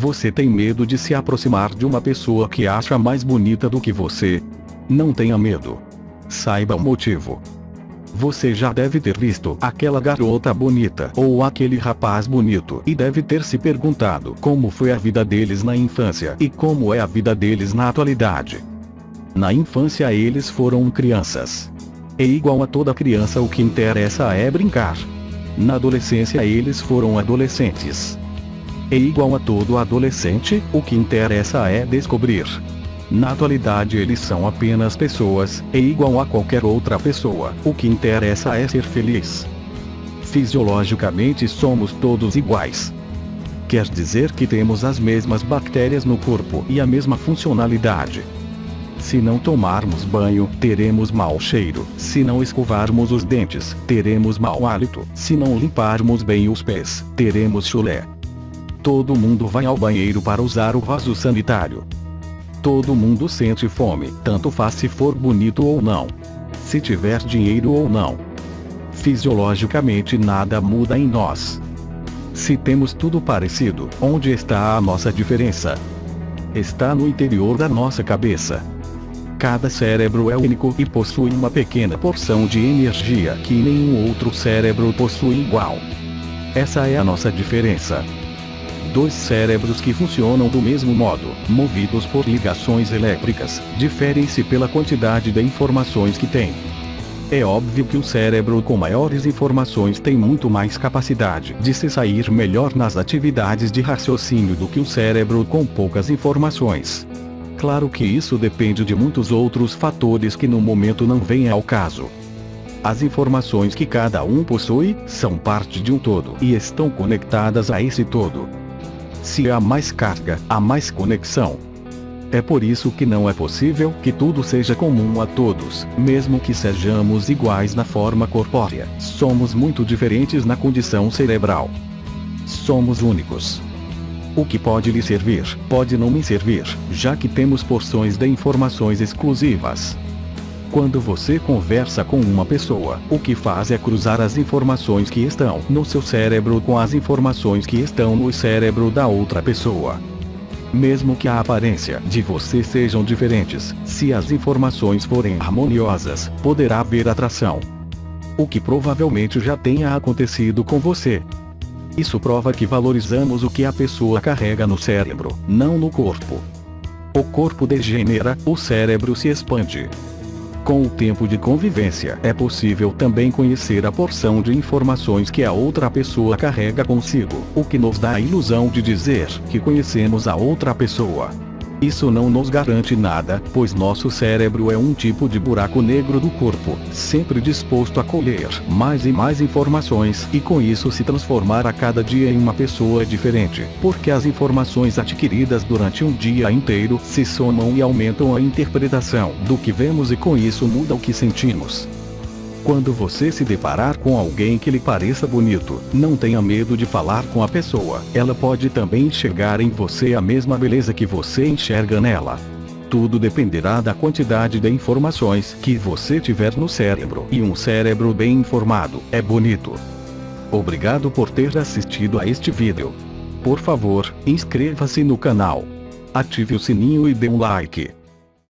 Você tem medo de se aproximar de uma pessoa que acha mais bonita do que você? Não tenha medo. Saiba o motivo. Você já deve ter visto aquela garota bonita ou aquele rapaz bonito e deve ter se perguntado como foi a vida deles na infância e como é a vida deles na atualidade. Na infância eles foram crianças. É igual a toda criança o que interessa é brincar. Na adolescência eles foram adolescentes. É igual a todo adolescente, o que interessa é descobrir. Na atualidade eles são apenas pessoas, é igual a qualquer outra pessoa, o que interessa é ser feliz. Fisiologicamente somos todos iguais. Quer dizer que temos as mesmas bactérias no corpo e a mesma funcionalidade. Se não tomarmos banho, teremos mau cheiro. Se não escovarmos os dentes, teremos mau hálito. Se não limparmos bem os pés, teremos chulé. Todo mundo vai ao banheiro para usar o vaso sanitário. Todo mundo sente fome, tanto faz se for bonito ou não. Se tiver dinheiro ou não. Fisiologicamente nada muda em nós. Se temos tudo parecido, onde está a nossa diferença? Está no interior da nossa cabeça. Cada cérebro é único e possui uma pequena porção de energia que nenhum outro cérebro possui igual. Essa é a nossa diferença. Dois cérebros que funcionam do mesmo modo, movidos por ligações elétricas, diferem-se pela quantidade de informações que têm. É óbvio que o cérebro com maiores informações tem muito mais capacidade de se sair melhor nas atividades de raciocínio do que o cérebro com poucas informações. Claro que isso depende de muitos outros fatores que no momento não vêm ao caso. As informações que cada um possui, são parte de um todo e estão conectadas a esse todo. Se há mais carga, há mais conexão. É por isso que não é possível que tudo seja comum a todos, mesmo que sejamos iguais na forma corpórea. Somos muito diferentes na condição cerebral. Somos únicos. O que pode lhe servir, pode não me servir, já que temos porções de informações exclusivas. Quando você conversa com uma pessoa, o que faz é cruzar as informações que estão no seu cérebro com as informações que estão no cérebro da outra pessoa. Mesmo que a aparência de você sejam diferentes, se as informações forem harmoniosas, poderá haver atração. O que provavelmente já tenha acontecido com você. Isso prova que valorizamos o que a pessoa carrega no cérebro, não no corpo. O corpo degenera, o cérebro se expande. Com o tempo de convivência, é possível também conhecer a porção de informações que a outra pessoa carrega consigo, o que nos dá a ilusão de dizer que conhecemos a outra pessoa. Isso não nos garante nada, pois nosso cérebro é um tipo de buraco negro do corpo, sempre disposto a colher mais e mais informações e com isso se transformar a cada dia em uma pessoa diferente, porque as informações adquiridas durante um dia inteiro se somam e aumentam a interpretação do que vemos e com isso muda o que sentimos. Quando você se deparar com alguém que lhe pareça bonito, não tenha medo de falar com a pessoa. Ela pode também enxergar em você a mesma beleza que você enxerga nela. Tudo dependerá da quantidade de informações que você tiver no cérebro. E um cérebro bem informado é bonito. Obrigado por ter assistido a este vídeo. Por favor, inscreva-se no canal. Ative o sininho e dê um like.